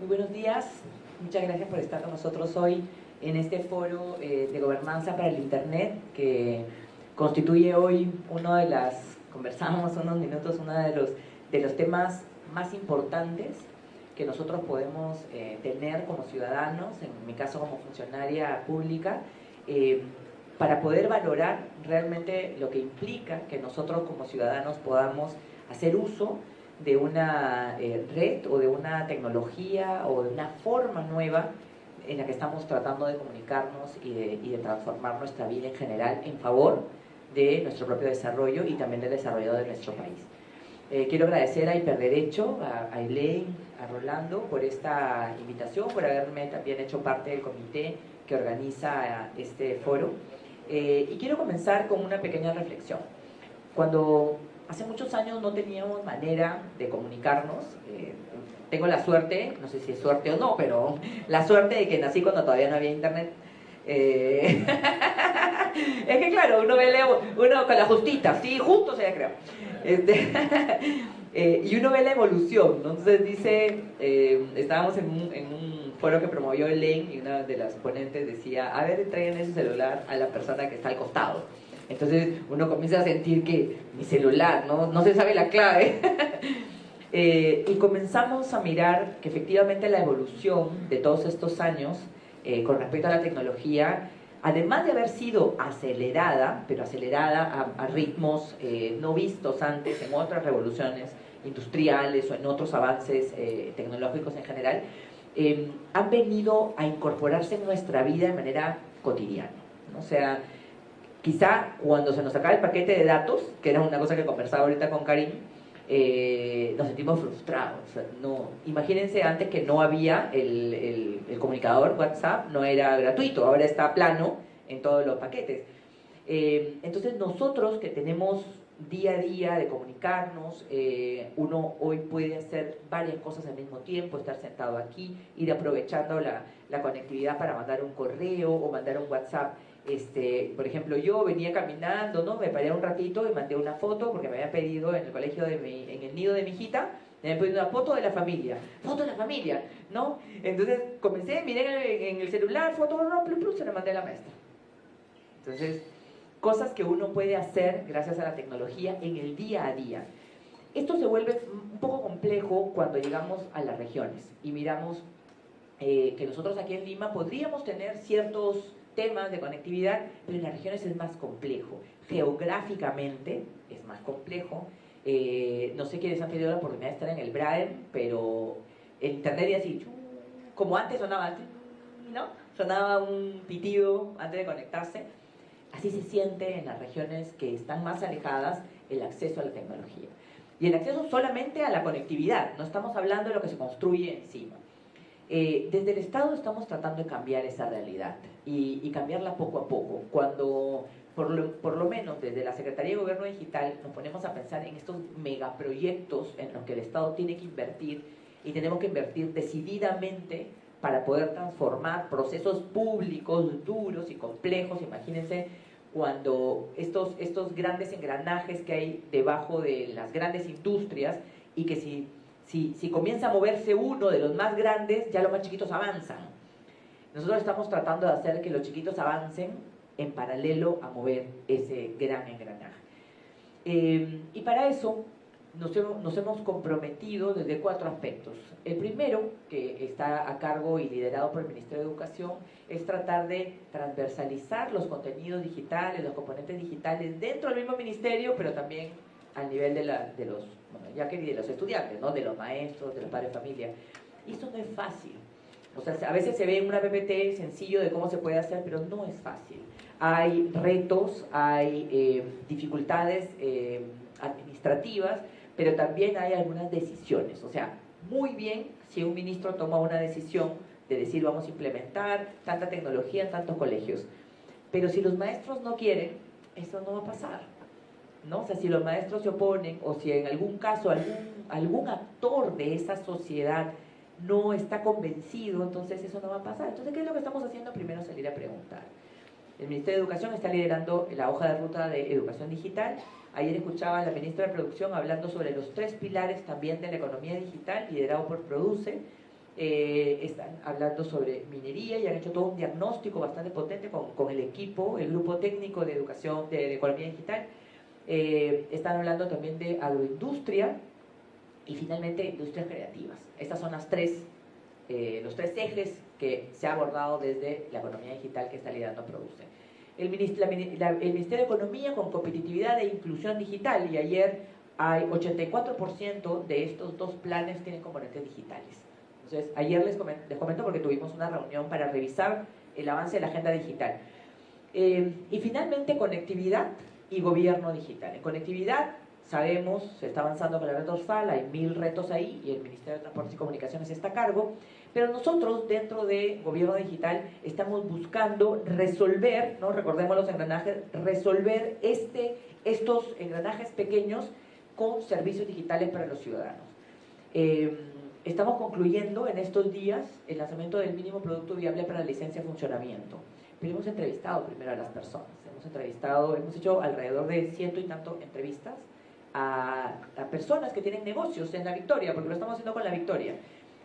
Muy buenos días, muchas gracias por estar con nosotros hoy en este foro eh, de gobernanza para el Internet que constituye hoy uno de las, conversamos unos minutos, uno de los, de los temas más importantes que nosotros podemos eh, tener como ciudadanos, en mi caso como funcionaria pública, eh, para poder valorar realmente lo que implica que nosotros como ciudadanos podamos hacer uso de una eh, red o de una tecnología o de una forma nueva en la que estamos tratando de comunicarnos y de, y de transformar nuestra vida en general en favor de nuestro propio desarrollo y también del desarrollo de nuestro país. Eh, quiero agradecer a Hiperderecho, a, a Elaine, a Rolando por esta invitación, por haberme también hecho parte del comité que organiza este foro. Eh, y quiero comenzar con una pequeña reflexión. Cuando hace muchos años no teníamos manera de comunicarnos, eh, tengo la suerte, no sé si es suerte o no, pero la suerte de que nací cuando todavía no había internet. Eh, es que claro, uno ve uno con la justita, sí, justo se creo. Este, eh, y uno ve la evolución, entonces dice, estábamos en un, en un, foro que promovió Elaine y una de las ponentes decía, a ver, traigan ese celular a la persona que está al costado. Entonces uno comienza a sentir que mi celular, no, no se sabe la clave. eh, y comenzamos a mirar que efectivamente la evolución de todos estos años eh, con respecto a la tecnología además de haber sido acelerada, pero acelerada a, a ritmos eh, no vistos antes en otras revoluciones industriales o en otros avances eh, tecnológicos en general, eh, han venido a incorporarse en nuestra vida de manera cotidiana. ¿no? O sea, quizá cuando se nos acaba el paquete de datos, que era una cosa que conversaba ahorita con Karim, eh, nos sentimos frustrados. No, imagínense antes que no había el, comunicador WhatsApp, no era gratuito, ahora está plano en todos los paquetes. Eh, entonces nosotros que tenemos día a día de comunicarnos, eh, uno hoy puede hacer varias cosas al mismo tiempo, estar sentado aquí, ir aprovechando la conectividad para mandar un correo o mandar un WhatsApp este, por ejemplo, yo venía caminando, ¿no? Me paré un ratito y mandé una foto porque me había pedido en el colegio de mi, en el nido de mi hijita, me habían pedido una foto de la familia, foto de la familia, ¿no? Entonces comencé, miré en el, celular, foto, se la mandé a la maestra. Entonces, cosas que uno puede hacer gracias a la tecnología en el día a día. Esto se vuelve un poco complejo cuando llegamos a las regiones y miramos eh, que nosotros aquí en Lima podríamos tener ciertos temas de conectividad, pero en las regiones es más complejo. Geográficamente es más complejo. Eh, no sé quiénes han tenido la oportunidad de estar en el Braden, pero el internet y así, como antes sonaba antes, ¿no? Sonaba un pitido antes de conectarse. Así se siente en las regiones que están más alejadas el acceso a la tecnología. Y el acceso solamente a la conectividad, no estamos hablando de lo que se construye encima. Eh, desde el Estado estamos tratando de cambiar esa realidad y, cambiarla poco a poco. Cuando, por lo, por lo, menos desde la Secretaría de Gobierno Digital, nos ponemos a pensar en estos megaproyectos en los que el Estado tiene que invertir y tenemos que invertir decididamente para poder transformar procesos públicos duros y complejos. Imagínense cuando estos, estos grandes engranajes que hay debajo de las grandes industrias y que si si, comienza a moverse uno de los más grandes, ya los más chiquitos avanzan. Nosotros estamos tratando de hacer que los chiquitos avancen en paralelo a mover ese gran engranaje. Eh, y para eso nos hemos, nos hemos, comprometido desde cuatro aspectos. El primero, que está a cargo y liderado por el Ministerio de Educación, es tratar de transversalizar los contenidos digitales, los componentes digitales dentro del mismo ministerio, pero también al nivel de, la, de los bueno, ya que de los estudiantes, ¿no? de los maestros, de los padres de familia. Y esto no es fácil. O sea, a veces se ve en una PPT sencillo de cómo se puede hacer, pero no es fácil. Hay retos, hay eh, dificultades eh, administrativas, pero también hay algunas decisiones. O sea, muy bien si un ministro toma una decisión de decir vamos a implementar tanta tecnología en tantos colegios. Pero si los maestros no quieren, eso no va a pasar. ¿No? O sea, si los maestros se oponen o si en algún caso algún, algún actor de esa sociedad no está convencido, entonces eso no va a pasar. Entonces, ¿qué es lo que estamos haciendo? Primero salir a preguntar. El Ministerio de Educación está liderando la hoja de ruta de educación digital. Ayer escuchaba a la ministra de Producción hablando sobre los tres pilares también de la economía digital, liderado por Produce. eh, están hablando sobre minería y han hecho todo un diagnóstico bastante potente con, con el equipo, el grupo técnico de educación de, economía digital. Eh, están hablando también de agroindustria y finalmente industrias creativas. Estas son las tres, eh, los tres ejes que se ha abordado desde la economía digital que está liderando Produce. El, el Ministerio de Economía con competitividad e inclusión digital y ayer hay 84% de estos dos planes tienen componentes digitales. Entonces, ayer les comento, porque tuvimos una reunión para revisar el avance de la agenda digital. Eh, y finalmente, conectividad y gobierno digital. En conectividad, sabemos, se está avanzando con la red dorsal, hay mil retos ahí y el Ministerio de Transportes y Comunicaciones está a cargo, pero nosotros dentro de gobierno digital estamos buscando resolver, ¿no? recordemos los engranajes, resolver este, estos engranajes pequeños con servicios digitales para los ciudadanos. Eh, Estamos concluyendo en estos días el lanzamiento del mínimo producto viable para la licencia de funcionamiento. Pero hemos entrevistado primero a las personas. Hemos entrevistado, hemos hecho alrededor de ciento y tanto entrevistas a, personas que tienen negocios en la Victoria, porque lo estamos haciendo con la Victoria,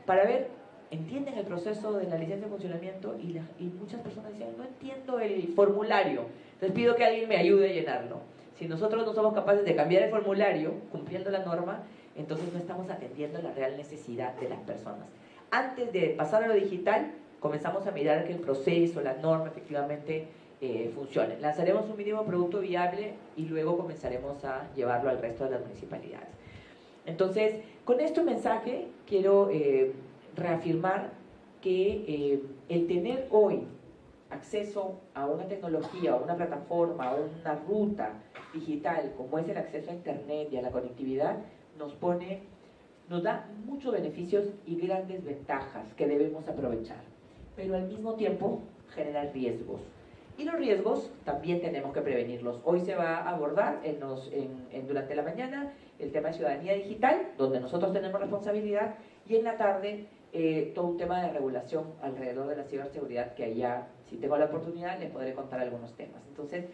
para ver, entienden el proceso de la licencia de funcionamiento y, y muchas personas dicen, no entiendo el formulario, entonces pido que alguien me ayude a llenarlo. Si nosotros no somos capaces de cambiar el formulario, cumpliendo la norma, entonces no estamos atendiendo la real necesidad de las personas. Antes de pasar a lo digital, comenzamos a mirar que el proceso, la norma efectivamente eh. Lanzaremos un mínimo producto viable y luego comenzaremos a llevarlo al resto de las municipalidades. Entonces, con este mensaje quiero eh, reafirmar que eh, el tener hoy acceso a una tecnología, a una plataforma, a una ruta digital, como es el acceso a Internet y a la conectividad, nos pone, nos da muchos beneficios y grandes ventajas que debemos aprovechar, pero al mismo tiempo genera riesgos. Y los riesgos también tenemos que prevenirlos. Hoy se va a abordar en en, durante la mañana el tema de ciudadanía digital, donde nosotros tenemos responsabilidad, y en la tarde eh, todo un tema de regulación alrededor de la ciberseguridad, que allá, si tengo la oportunidad, les podré contar algunos temas. Entonces,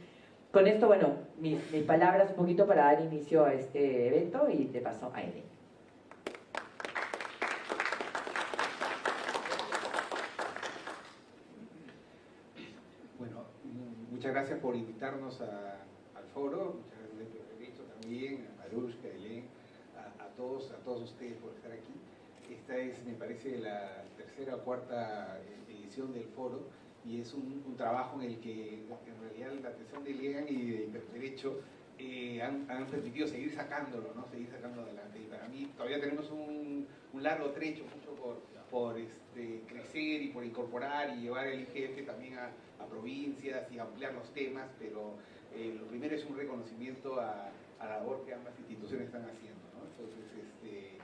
con esto, bueno, mis, palabras un poquito para dar inicio a este evento y de paso a Eden. Bueno, muchas gracias por invitarnos al foro, muchas gracias por derecho también, a Marushka, a Elen, a, todos, a todos ustedes por estar aquí. Esta es, me parece, la tercera o cuarta edición del foro y es un, trabajo en el que en realidad la atención de Legan y de Derecho eh, han, permitido seguir sacándolo, ¿no? seguir sacando adelante. Y para mí todavía tenemos un, largo trecho, mucho por, por este, crecer y por incorporar y llevar el IGF también a, provincias y ampliar los temas, pero eh, lo primero es un reconocimiento a, la labor que ambas instituciones están haciendo. ¿no? Entonces, este,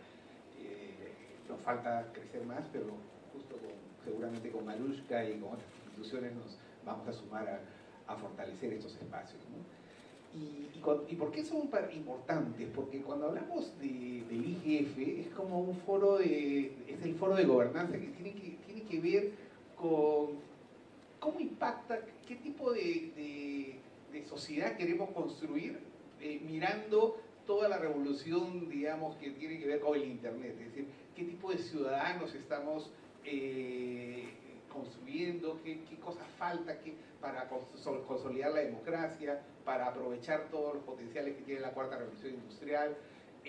eh, nos falta crecer más, pero justo seguramente con Malushka y con otras instituciones nos vamos a sumar a, fortalecer estos espacios. Y, y, por qué son importantes? Porque cuando hablamos de, del IGF es como un foro de, es el foro de gobernanza que tiene que, tiene que ver con cómo impacta, qué tipo de, sociedad queremos construir eh, mirando toda la revolución, digamos, que tiene que ver con el Internet, es decir, qué tipo de ciudadanos estamos eh, construyendo, qué, cosas falta para consolidar la democracia, para aprovechar todos los potenciales que tiene la cuarta revolución industrial,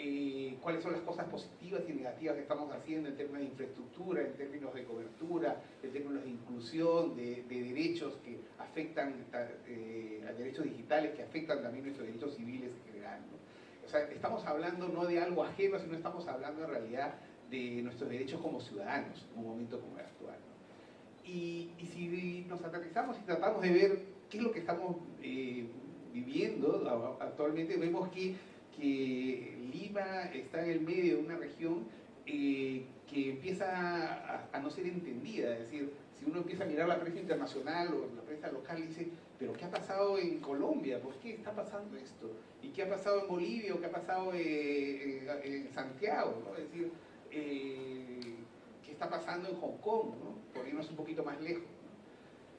eh, cuáles son las cosas positivas y negativas que estamos haciendo en términos de infraestructura, en términos de cobertura, en términos de inclusión, de, derechos que afectan, eh, a derechos digitales que afectan también nuestros derechos civiles en general. O sea, estamos hablando no de algo ajeno, sino estamos hablando en realidad de nuestros derechos como ciudadanos en un momento como el actual. Y, si nos aterrizamos y tratamos de ver qué es lo que estamos eh, viviendo actualmente, vemos que, que, Lima está en el medio de una región eh, que empieza a, no ser entendida, es decir, si uno empieza a mirar la prensa internacional o la prensa local, dice, pero ¿qué ha pasado en Colombia? ¿Por qué está pasando esto? ¿Y qué ha pasado en Bolivia qué ha pasado eh, en, Santiago? Es decir, qué está pasando en Hong Kong, ¿no? por irnos un poquito más lejos.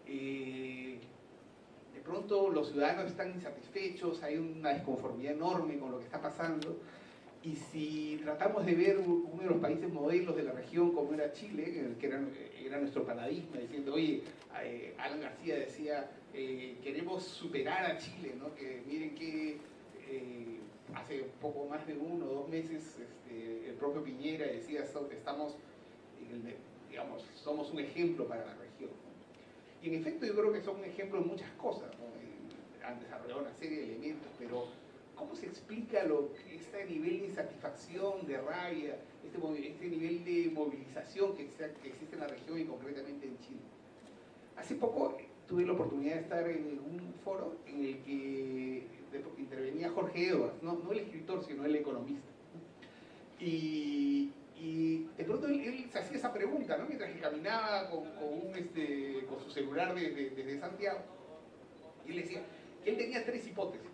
Eh, pronto los ciudadanos están insatisfechos, hay una desconformidad enorme con lo que está pasando Y si tratamos de ver uno de los países modelos de la región como era Chile, que era, era nuestro paradigma, diciendo, oye, eh, Alan García decía, eh, queremos superar a Chile, ¿no? que miren que eh, hace poco más de uno o dos meses este, el propio Piñera decía, estamos, digamos, somos un ejemplo para la región. Y en efecto yo creo que son un ejemplo de muchas cosas, han desarrollado una serie de elementos, pero ¿Cómo se explica lo que este nivel de insatisfacción, de rabia, este, este nivel de movilización que, existe en la región y concretamente en Chile? Hace poco tuve la oportunidad de estar en un foro en el que intervenía Jorge Edwards, no, el escritor, sino el economista. Y, de pronto él, se hacía esa pregunta, ¿no? mientras que caminaba con, este, con su celular desde, Santiago. Y él decía que él tenía tres hipótesis.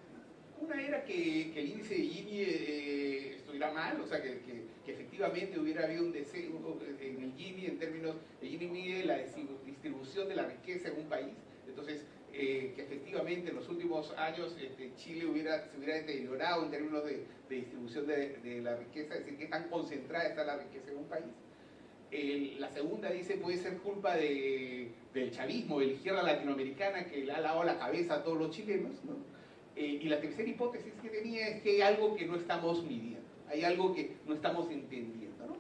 Una era que, el índice de Gini eh, estuviera mal, o sea, que, efectivamente hubiera habido un deseo en el Gini en términos, de Gini mide la distribución de la riqueza en un país, entonces eh, que efectivamente en los últimos años este, Chile hubiera, se hubiera deteriorado en términos de, distribución de, la riqueza, es decir, que tan concentrada está la riqueza en un país. la segunda dice puede ser culpa del chavismo, de la izquierda latinoamericana que le ha lavado la cabeza a todos los chilenos, ¿no? Eh, y la tercera hipótesis que tenía es que hay algo que no estamos midiendo, hay algo que no estamos entendiendo. ¿no?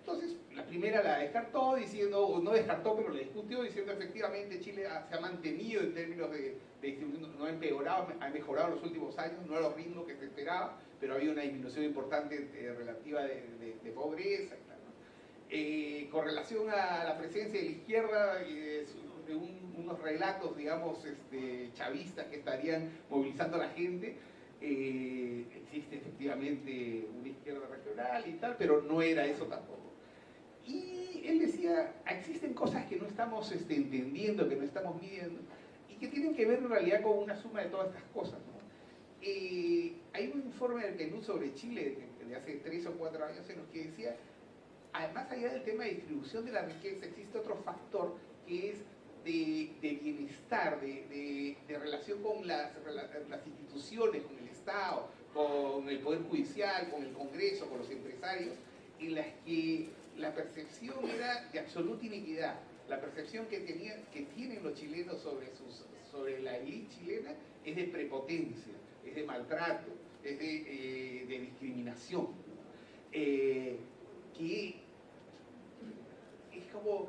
Entonces, primera la descartó diciendo, o no descartó, pero la discutió diciendo efectivamente Chile se ha mantenido en términos de, distribución, no ha empeorado, ha mejorado en los últimos años, no a los ritmos que se esperaba, pero había una disminución importante eh, relativa de, pobreza. Eh, con relación a la presencia de la izquierda, de unos relatos, digamos, este, chavistas que estarían movilizando a la gente. Eh, existe efectivamente una izquierda regional y tal, pero no era eso tampoco. Y él decía, existen cosas que no estamos este, entendiendo, que no estamos midiendo, y que tienen que ver en realidad con una suma de todas estas cosas. Eh, hay un informe del PNUD sobre Chile de, hace tres o cuatro años en los que decía, además allá del tema de distribución de la riqueza, existe otro factor que es de, bienestar, de, relación con las, las instituciones, con el Estado, con el Poder Judicial, con el Congreso, con los empresarios, en las que la percepción era de absoluta iniquidad. La percepción que, tenía, que tienen los chilenos sobre, sus, sobre la élite chilena es de prepotencia, es de maltrato, es de, eh, discriminación. Eh, que es como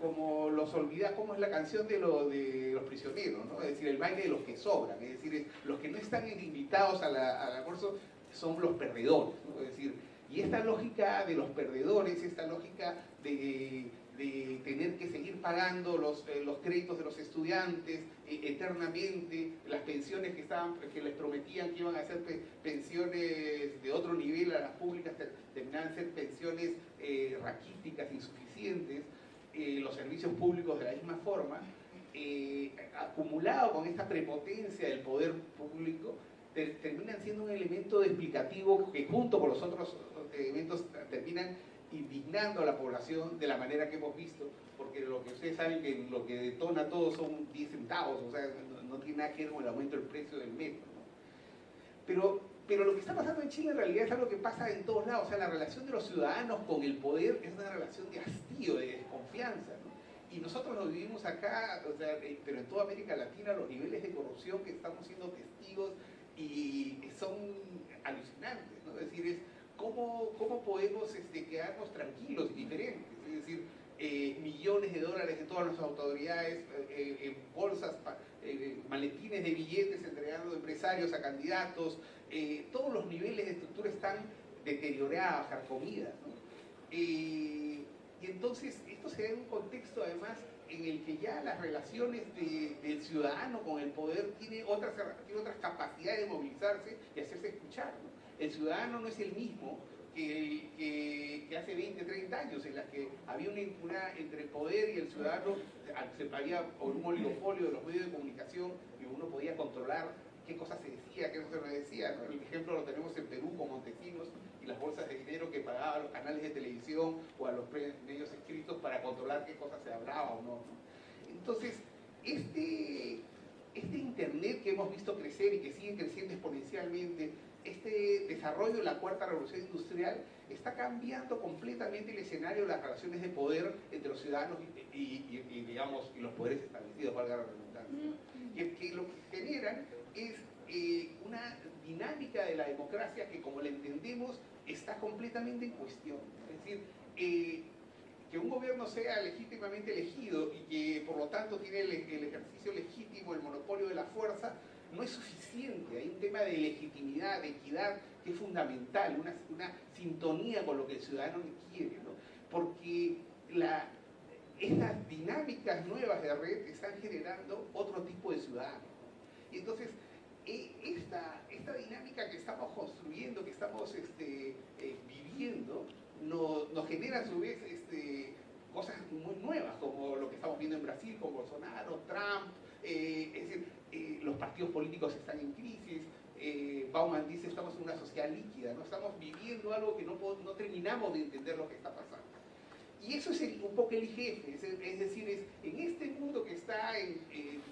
como los olvida, como es la canción de, de los prisioneros, ¿no? es decir, el baile de los que sobran, es decir, los que no están invitados al almuerzo son los perdedores, es decir, y esta lógica de los perdedores, esta lógica de, tener que seguir pagando los, eh, los créditos de los estudiantes eh, eternamente, las pensiones que, estaban, que les prometían que iban a ser pensiones de otro nivel a las públicas, terminaban ser pensiones eh, raquíticas, insuficientes, los servicios públicos de la misma forma, acumulado con esta prepotencia del poder público, terminan siendo un elemento explicativo que junto con los otros elementos terminan indignando a la población de la manera que hemos visto, porque lo que ustedes saben que lo que detona todo son 10 centavos, o sea, no, tiene nada que ver con el aumento del precio del metro. Pero pero lo que está pasando en Chile en realidad es algo que pasa en todos lados. O sea, la relación de los ciudadanos con el poder es una relación de hastío, de desconfianza. Y nosotros lo vivimos acá, o sea, eh, pero en toda América Latina los niveles de corrupción que estamos siendo testigos y son alucinantes. ¿no? Es decir, es cómo, podemos este, quedarnos tranquilos y diferentes. Es decir, eh, millones de dólares de todas nuestras autoridades eh, en bolsas, maletines de billetes entregando empresarios a candidatos, eh, todos los niveles de estructura están deteriorados, carcomidas. Eh, y entonces esto se da en un contexto además en el que ya las relaciones del ciudadano con el poder tiene otras, tiene otras capacidades de movilizarse y hacerse escuchar. El ciudadano no es el mismo que, hace 20, 30 años, en las que había una impunidad entre el poder y el ciudadano, se había un oligopolio de los medios de comunicación y uno podía controlar qué cosas se decía, qué no se decía. El ejemplo lo tenemos en Perú con Montesinos y las bolsas de dinero que pagaban los canales de televisión o a los medios escritos para controlar qué cosas se hablaba o no. Entonces, este, este Internet que hemos visto crecer y que sigue creciendo exponencialmente, este desarrollo de la cuarta revolución industrial está cambiando completamente el escenario de las relaciones de poder entre los ciudadanos y, digamos, y los poderes establecidos, valga la redundancia. Que, que lo que generan es eh, una dinámica de la democracia que, como la entendemos, está completamente en cuestión. Es decir, eh, que un gobierno sea legítimamente elegido y que por lo tanto tiene el, ejercicio legítimo, el monopolio de la fuerza, no es suficiente. Hay un tema de legitimidad, de equidad, que es fundamental, una, una sintonía con lo que el ciudadano quiere, ¿no? porque la, estas dinámicas nuevas de red están generando otro tipo de ciudadanos. Y entonces, e, esta, esta dinámica que estamos construyendo, que estamos este, eh, viviendo, nos, genera a su vez este, cosas muy nuevas, como lo que estamos viendo en Brasil con Bolsonaro, Trump, eh, es decir, eh, los partidos políticos están en crisis, eh, Bauman dice estamos en una sociedad líquida, no estamos viviendo algo que no, no terminamos de entender lo que está pasando. Y eso es un poco el jefe, es, decir, es en este mundo que está en,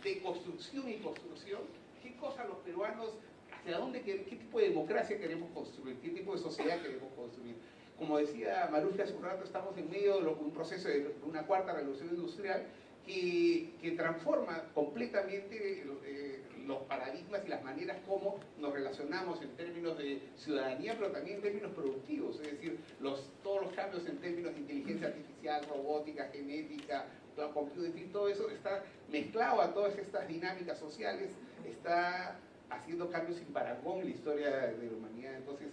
de construcción y construcción, ¿qué cosas los peruanos, hacia dónde, qué, qué tipo de democracia queremos construir, qué tipo de sociedad queremos construir? Como decía Maruja hace un rato, estamos en medio de un proceso de una cuarta revolución industrial que, transforma completamente eh, los paradigmas y las maneras como nos relacionamos en términos de ciudadanía, pero también en términos productivos, es decir, todos los cambios en términos de inteligencia artificial, robótica, genética, computing, todo eso está mezclado a todas estas dinámicas sociales, está haciendo cambios sin parangón en la historia de la humanidad. Entonces,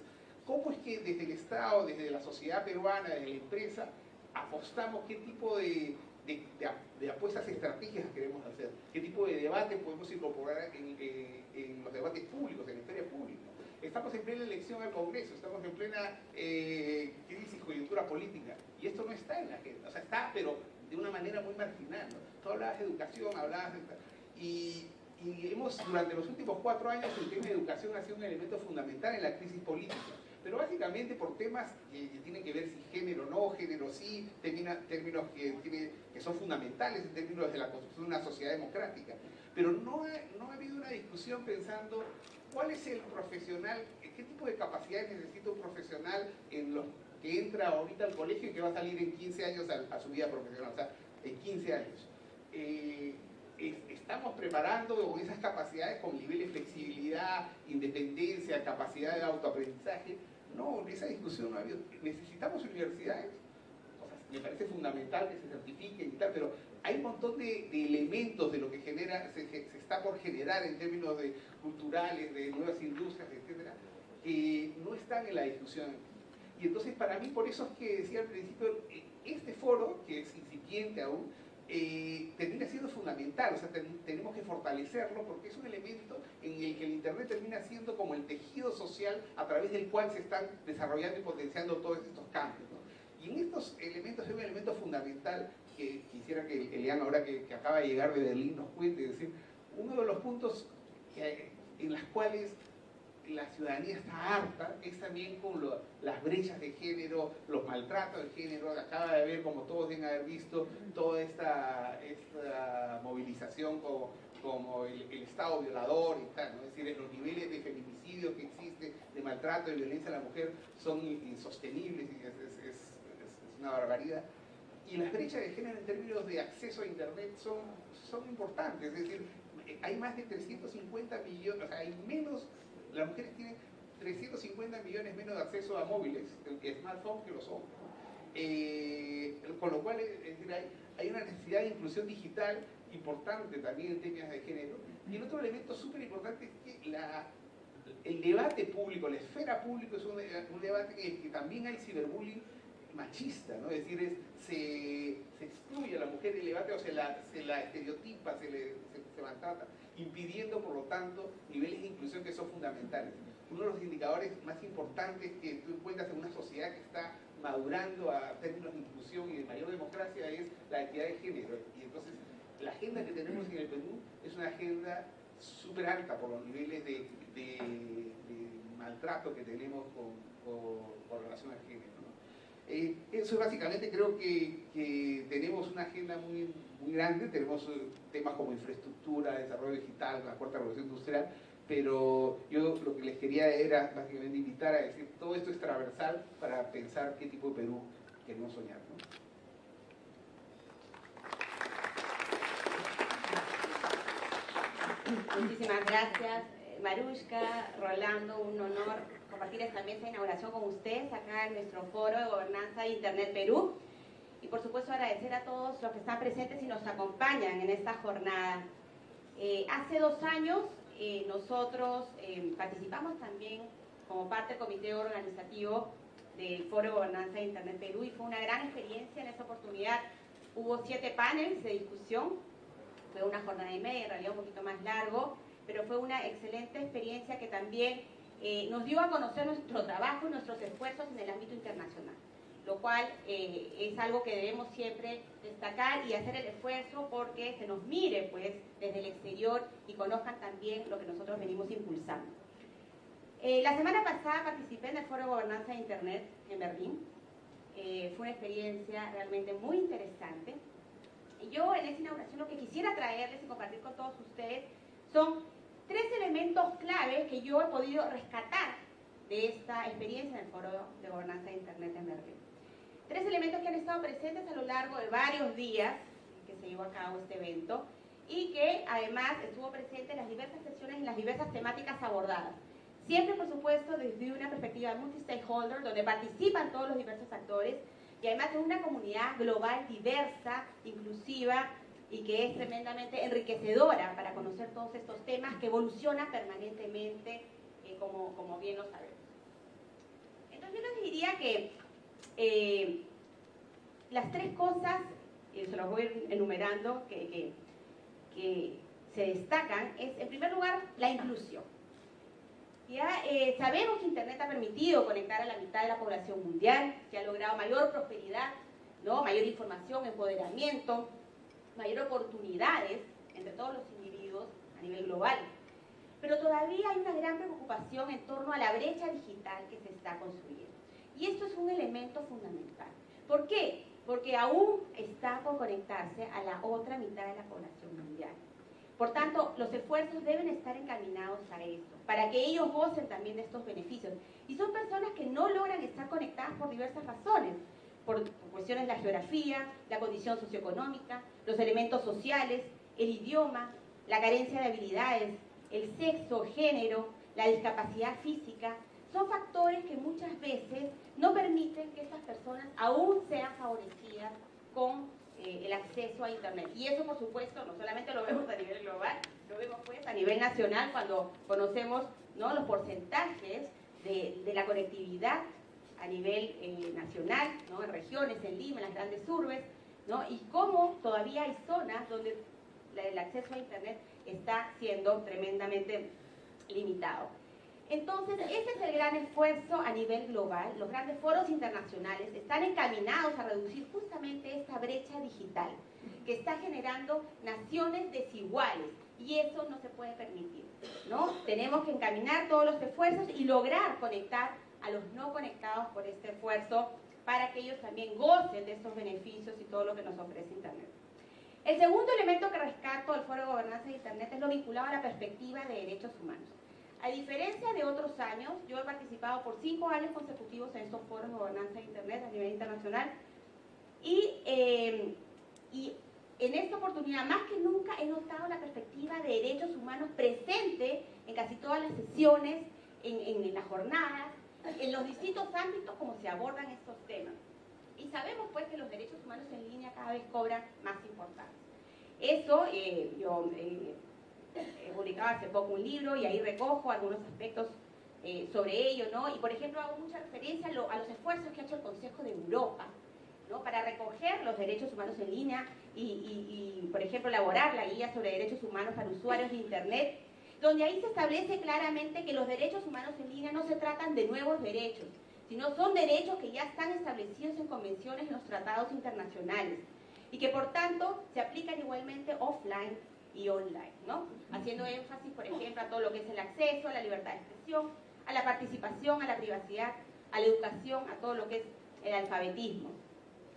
¿Cómo es que desde el Estado, desde la sociedad peruana, desde la empresa, apostamos qué tipo de, apuestas estratégicas queremos hacer? ¿Qué tipo de debate podemos incorporar en, los debates públicos, en la historia pública? Estamos en plena elección al Congreso, estamos en plena eh, crisis, coyuntura política, y esto no está en la agenda, o sea, está, pero de una manera muy marginal. ¿no? Tú hablabas de educación, hablabas de... Y, y hemos, durante los últimos cuatro años, el tema de educación ha sido un elemento fundamental en la crisis política pero básicamente por temas que, tienen que ver si género no, género sí, términos que, son fundamentales en términos de la construcción de una sociedad democrática. Pero no ha, no ha habido una discusión pensando cuál es el profesional, qué tipo de capacidades necesita un profesional en los que entra ahorita al colegio y que va a salir en 15 años a, su vida profesional, o sea, en 15 años. Eh, estamos preparando esas capacidades con nivel de flexibilidad, independencia, capacidad de autoaprendizaje. No, esa discusión no ha habido. Necesitamos universidades, me parece fundamental que se certifiquen y tal, pero hay un montón de, elementos de lo que genera, se, está por generar en términos de culturales, de nuevas industrias, etcétera, que no están en la discusión. Y entonces para mí, por eso es que decía al principio, este foro, que es incipiente aún, eh, termina siendo fundamental, o sea, tenemos que fortalecerlo porque es un elemento en el que el Internet termina siendo como el tejido social a través del cual se están desarrollando y potenciando todos estos cambios. Y en estos elementos hay un elemento fundamental que quisiera que Eliana, ahora que, acaba de llegar de Berlín, nos cuente, es decir, uno de los puntos en los cuales la ciudadanía está harta es también con las brechas de género, los maltratos de género. Acaba de ver, como todos deben haber visto, toda esta, esta movilización como, como el, Estado violador y tal. ¿no? Es decir, los niveles de feminicidio que existe, de maltrato, y violencia a la mujer son insostenibles y es, es, es, una barbaridad. Y las brechas de género en términos de acceso a Internet son, son importantes. Es decir, hay más de 350 millones, o sea, hay menos las mujeres tienen 350 millones menos de acceso a móviles, smartphones, que los hombres. Eh, con lo cual hay, una necesidad de inclusión digital importante también en temas de género. Y el otro elemento súper importante es que el debate público, la esfera pública es un, debate en el que también hay ciberbullying machista, ¿no? es decir, se, excluye a la mujer del debate o se la, se la estereotipa, se, le, se, maltrata, impidiendo por lo tanto niveles de inclusión que son fundamentales. Uno de los indicadores más importantes que tú encuentras en una sociedad que está madurando a términos de inclusión y de mayor democracia es la equidad de género. Y entonces la agenda que tenemos en el Perú es una agenda súper alta por los niveles de, maltrato que tenemos con, relación al género. Eh, eso básicamente creo que, tenemos una agenda muy, muy grande, tenemos eh, temas como infraestructura, desarrollo digital, la cuarta revolución industrial, pero yo lo que les quería era básicamente invitar a decir, todo esto es transversal para pensar qué tipo de Perú queremos soñar. Muchísimas gracias, Marushka, Rolando, un honor compartir esta mesa de inauguración con ustedes acá en nuestro foro de gobernanza de Internet Perú. Y por supuesto agradecer a todos los que están presentes y nos acompañan en esta jornada. Eh, hace dos años eh, nosotros eh, participamos también como parte del comité organizativo del Foro de Gobernanza de Internet Perú y fue una gran experiencia en esa oportunidad. Hubo siete paneles de discusión, fue una jornada y media, en realidad un poquito más largo, pero fue una excelente experiencia que también eh, nos dio a conocer nuestro trabajo y nuestros esfuerzos en el ámbito internacional lo cual eh, es algo que debemos siempre destacar y hacer el esfuerzo porque se nos mire pues desde el exterior y conozcan también lo que nosotros venimos impulsando. Eh, la semana pasada participé en el Foro de Gobernanza de Internet en Berlín. Eh, fue una experiencia realmente muy interesante. Yo en esta inauguración lo que quisiera traerles y compartir con todos ustedes son tres elementos clave que yo he podido rescatar de esta experiencia en el Foro de Gobernanza de Internet en Berlín. Tres elementos que han estado presentes a lo largo de varios días que se llevó a cabo este evento y que además estuvo presente en las diversas sesiones y las diversas temáticas abordadas. Siempre, por supuesto, desde una perspectiva multi-stakeholder, donde participan todos los diversos actores y además es una comunidad global, diversa, inclusiva y que es tremendamente enriquecedora para conocer todos estos temas que evolucionan permanentemente, eh, como, como bien lo sabemos. Entonces yo les diría que eh, las tres cosas, y se las voy a ir enumerando, que, se destacan, es en primer lugar la inclusión. Ya eh, sabemos que Internet ha permitido conectar a la mitad de la población mundial, que ha logrado mayor prosperidad, ¿no? mayor información, empoderamiento, mayor oportunidades entre todos los individuos a nivel global. Pero todavía hay una gran preocupación en torno a la brecha digital que se está construyendo. Y esto es un elemento fundamental. ¿Por qué? Porque aún está por conectarse a la otra mitad de la población mundial. Por tanto, los esfuerzos deben estar encaminados a esto, para que ellos gocen también de estos beneficios. Y son personas que no logran estar conectadas por diversas razones, por, cuestiones de la geografía, la condición socioeconómica, los elementos sociales, el idioma, la carencia de habilidades, el sexo, género, la discapacidad física, son factores que muchas veces no permiten que estas personas aún sean favorecidas con eh, el acceso a Internet. Y eso, por supuesto, no solamente lo vemos a nivel global, lo vemos pues a nivel nacional cuando conocemos ¿no? los porcentajes de, de la conectividad a nivel eh, nacional, ¿no? en regiones, en Lima, en las grandes urbes, ¿no? y cómo todavía hay zonas donde el acceso a Internet está siendo tremendamente limitado. Entonces, ese es el gran esfuerzo a nivel global. Los grandes foros internacionales están encaminados a reducir justamente esta brecha digital que está generando naciones desiguales y eso no se puede permitir. ¿no? Tenemos que encaminar todos los esfuerzos y lograr conectar a los no conectados por este esfuerzo para que ellos también gocen de estos beneficios y todo lo que nos ofrece Internet. El segundo elemento que rescato del Foro de Gobernanza de Internet es lo vinculado a la perspectiva de derechos humanos. A diferencia de otros años, yo he participado por cinco años consecutivos en estos foros de gobernanza de Internet a nivel internacional y, eh, en esta oportunidad, más que nunca, he notado la perspectiva de derechos humanos presente en casi todas las sesiones, en, en las jornadas, en los distintos ámbitos como se abordan estos temas. Y sabemos pues que los derechos humanos en línea cada vez cobran más importancia. Eso, eh, yo eh, he publicado hace poco un libro y ahí recojo algunos aspectos eh, sobre ello, ¿no? Y por ejemplo hago mucha referencia a, los esfuerzos que ha hecho el Consejo de Europa, ¿no? Para recoger los derechos humanos en línea y, y, por ejemplo, elaborar la guía sobre derechos humanos para usuarios de Internet, donde ahí se establece claramente que los derechos humanos en línea no se tratan de nuevos derechos, sino son derechos que ya están establecidos en convenciones y los tratados internacionales y que por tanto se aplican igualmente offline y online, ¿no? Haciendo énfasis, por ejemplo, a todo lo que es el acceso, a la libertad de expresión, a la participación, a la privacidad, a la educación, a todo lo que es el alfabetismo.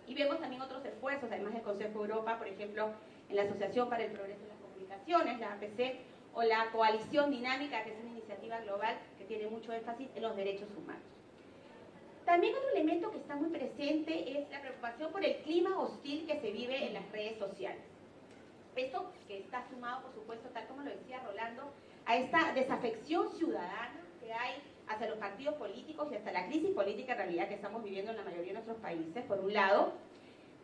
Y vemos también otros esfuerzos, además del Consejo de Europa, por ejemplo, en la Asociación para el Progreso de las Comunicaciones, la APC, o la coalición dinámica, que es una iniciativa global que tiene mucho énfasis en los derechos humanos. También otro elemento que está muy presente es la preocupación por el clima hostil que se vive en las redes sociales. Esto que está sumado, por supuesto, tal como lo decía Rolando, a esta desafección ciudadana que hay hacia los partidos políticos y hasta la crisis política en realidad que estamos viviendo en la mayoría de nuestros países, por un lado,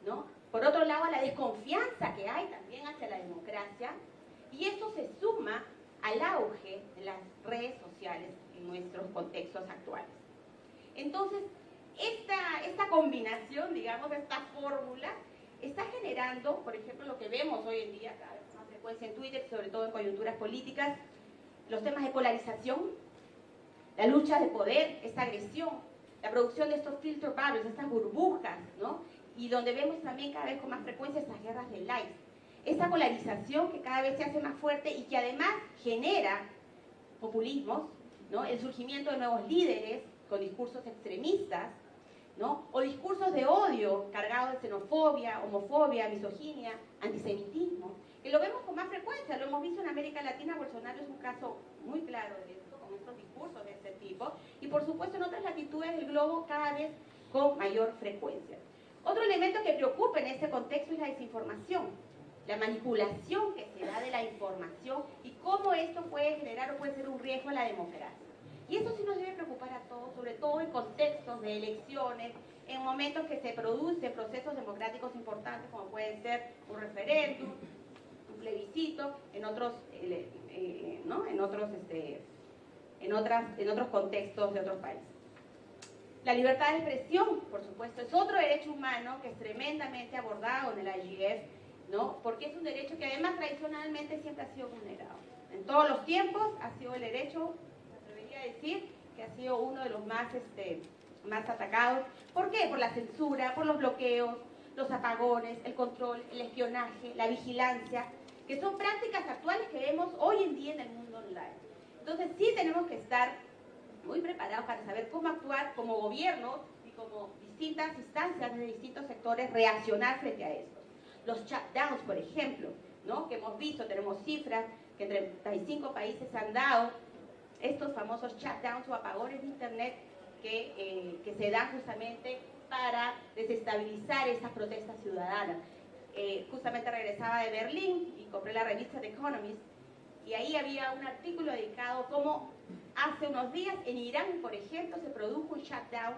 ¿no? Por otro lado, a la desconfianza que hay también hacia la democracia, y esto se suma al auge de las redes sociales en nuestros contextos actuales. Entonces, esta, esta combinación, digamos, esta fórmula, está generando, por ejemplo, lo que vemos hoy en día, cada vez más frecuencia en Twitter, sobre todo en coyunturas políticas, los temas de polarización, la lucha de poder, esta agresión, la producción de estos filter bubbles, estas burbujas, ¿no? Y donde vemos también cada vez con más frecuencia estas guerras de likes. Esta polarización que cada vez se hace más fuerte y que además genera populismos, ¿no? El surgimiento de nuevos líderes con discursos extremistas, ¿no? O discursos de odio cargados de xenofobia, homofobia, misoginia, antisemitismo, que lo vemos con más frecuencia, lo hemos visto en América Latina, Bolsonaro es un caso muy claro de esto, con estos discursos de este tipo, y por supuesto en otras latitudes del globo cada vez con mayor frecuencia. Otro elemento que preocupa en este contexto es la desinformación, la manipulación que se da de la información y cómo esto puede generar o puede ser un riesgo a la democracia. Y eso sí nos debe preocupar a todos, sobre todo en contextos de elecciones, en momentos que se producen procesos democráticos importantes como pueden ser un referéndum, un plebiscito, en otros, eh, eh, ¿no? en otros, este, en, otras, en otros contextos de otros países. La libertad de expresión, por supuesto, es otro derecho humano que es tremendamente abordado en el IGF, ¿no? porque es un derecho que además tradicionalmente siempre ha sido vulnerado. En todos los tiempos ha sido el derecho decir que ha sido uno de los más, este, más atacados. ¿Por qué? Por la censura, por los bloqueos, los apagones, el control, el espionaje, la vigilancia, que son prácticas actuales que vemos hoy en día en el mundo online. Entonces sí tenemos que estar muy preparados para saber cómo actuar como gobierno y como distintas instancias de distintos sectores reaccionar frente a esto. Los shutdowns, por ejemplo, ¿no? que hemos visto, tenemos cifras que en 35 países han dado estos famosos shutdowns o apagones de Internet que, eh, se dan justamente para desestabilizar estas protestas ciudadanas. Eh, justamente regresaba de Berlín y compré la revista The Economist y ahí había un artículo dedicado a cómo hace unos días en Irán, por ejemplo, se produjo un shutdown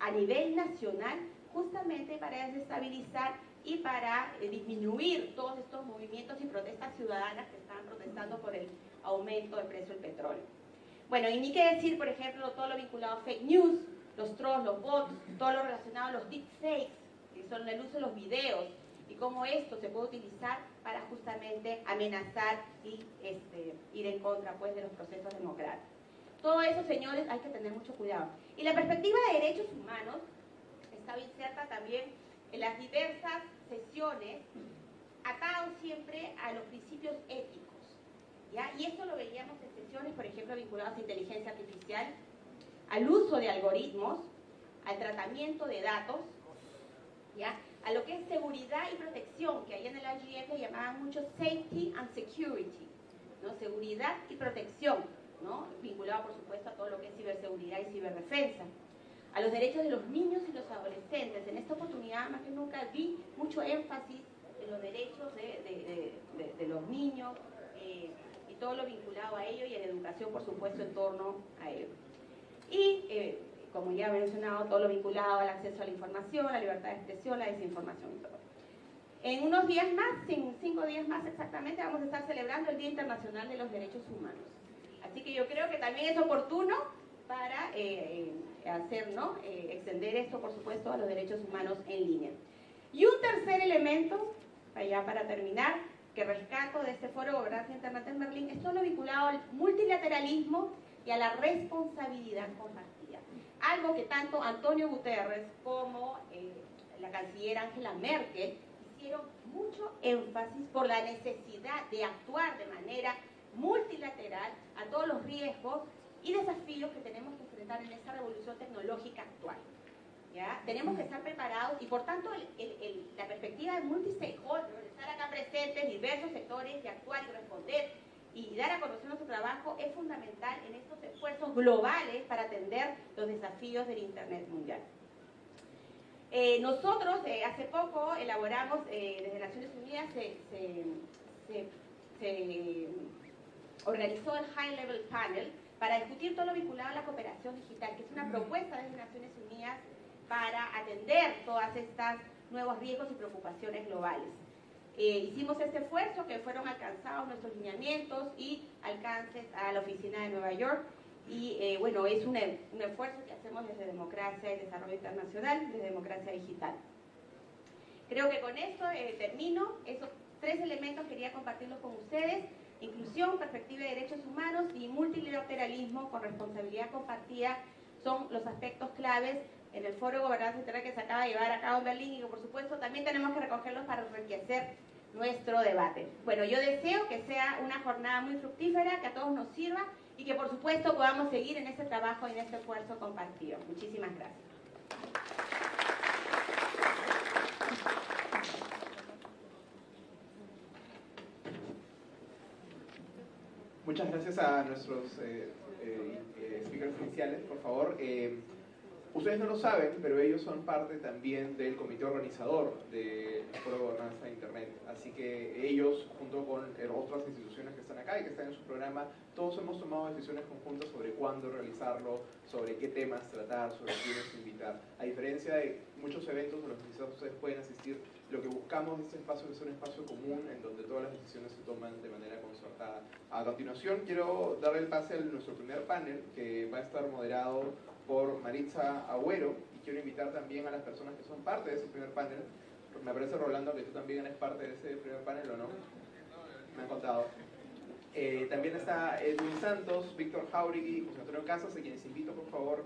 a nivel nacional justamente para desestabilizar y para eh, disminuir todos estos movimientos y protestas ciudadanas que estaban protestando por el aumento del precio del petróleo. Bueno, y ni qué decir, por ejemplo, todo lo vinculado a fake news, los trolls, los bots, todo lo relacionado a los deepfakes, que son el uso de los videos, y cómo esto se puede utilizar para justamente amenazar y este, ir en contra pues, de los procesos democráticos. Todo eso, señores, hay que tener mucho cuidado. Y la perspectiva de derechos humanos está inserta también en las diversas sesiones, atado siempre a los principios éticos y esto lo veíamos en sesiones, por ejemplo, vinculadas a inteligencia artificial, al uso de algoritmos, al tratamiento de datos, ¿ya? a lo que es seguridad y protección, que ahí en el IGF llamaban mucho safety and security, ¿no? seguridad y protección, ¿no? vinculado por supuesto a todo lo que es ciberseguridad y ciberdefensa, a los derechos de los niños y los adolescentes. En esta oportunidad más que nunca vi mucho énfasis en los derechos de, de los niños, eh, todo lo vinculado a ello y en educación, por supuesto, en torno a ello. Y, eh, como ya he mencionado, todo lo vinculado al acceso a la información, la libertad de expresión, la desinformación y todo. En unos días más, cinco días más exactamente, vamos a estar celebrando el Día Internacional de los Derechos Humanos. Así que yo creo que también es oportuno para eh, hacer, ¿no? extender esto, por supuesto, a los derechos humanos en línea. Y un tercer elemento, ya para terminar, que rescato de este foro gobernanza Internet en Berlín es todo lo vinculado al multilateralismo y a la responsabilidad compartida. Algo que tanto Antonio Guterres como eh, la canciller Angela Merkel hicieron mucho énfasis por la necesidad de actuar de manera multilateral a todos los riesgos y desafíos que tenemos enfrentar en esta revolución tecnológica actual. Tenemos que estar preparados y por tanto la perspectiva de multi-stakeholder, estar acá presentes, diversos sectores y actuar y responder y dar a conocer nuestro trabajo es fundamental en estos esfuerzos globales para atender los desafíos del Internet mundial. Eh, nosotros eh, hace poco elaboramos, eh, desde Naciones Unidas se, se, se, organizó el High Level Panel para discutir todo lo vinculado a la cooperación digital, que es una propuesta desde Naciones Unidas para atender todas estas nuevos riesgos y preocupaciones globales. hicimos este esfuerzo que fueron alcanzados nuestros lineamientos y alcances a la oficina de Nueva York y eh, bueno, es un, un, esfuerzo que hacemos desde Democracia y Desarrollo Internacional, desde Democracia Digital. Creo que con esto eh, termino. Esos tres elementos quería compartirlos con ustedes. Inclusión, perspectiva de derechos humanos y multilateralismo con responsabilidad compartida son los aspectos claves en el Foro de Gobernanza Interna que se acaba de llevar a cabo en Berlín y que por supuesto también tenemos que recogerlos para enriquecer nuestro debate. Bueno, yo deseo que sea una jornada muy fructífera, que a todos nos sirva y que por supuesto podamos seguir en este trabajo y en este esfuerzo compartido. Muchísimas gracias. Muchas gracias a nuestros eh, eh, eh speakers iniciales. Por favor, eh, Ustedes no lo saben, pero ellos son parte también del comité organizador del Foro de Gobernanza de Internet. Así que ellos, junto con otras instituciones que están acá y que están en su programa, todos hemos tomado decisiones conjuntas sobre cuándo realizarlo, sobre qué temas tratar, sobre quiénes invitar. A diferencia de muchos eventos a los que quizás ustedes pueden asistir, lo que buscamos en este espacio es un espacio común en donde todas las decisiones se toman de manera concertada. A continuación, quiero darle el pase a nuestro primer panel, que va a estar moderado por Maritza Agüero y quiero invitar también a las personas que son parte de ese primer panel. Me parece, Rolando, que tú también eres parte de ese primer panel, ¿o no? Me han contado. Eh, también está Edwin Santos, Víctor Jauregui José Antonio Casas, a quienes invito, por favor,